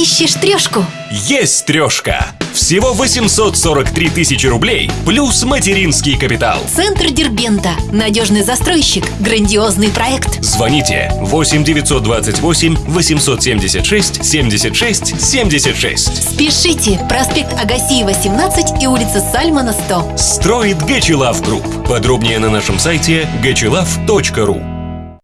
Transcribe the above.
Ищешь трешку? Есть трешка! Всего 843 тысячи рублей плюс материнский капитал. Центр Дербента. Надежный застройщик. Грандиозный проект. Звоните 8 928 876 76 76. Спешите. Проспект Агасиева, 17 и улица Сальмана, 100. Строит Гачилав Group. Подробнее на нашем сайте gachilaf.ru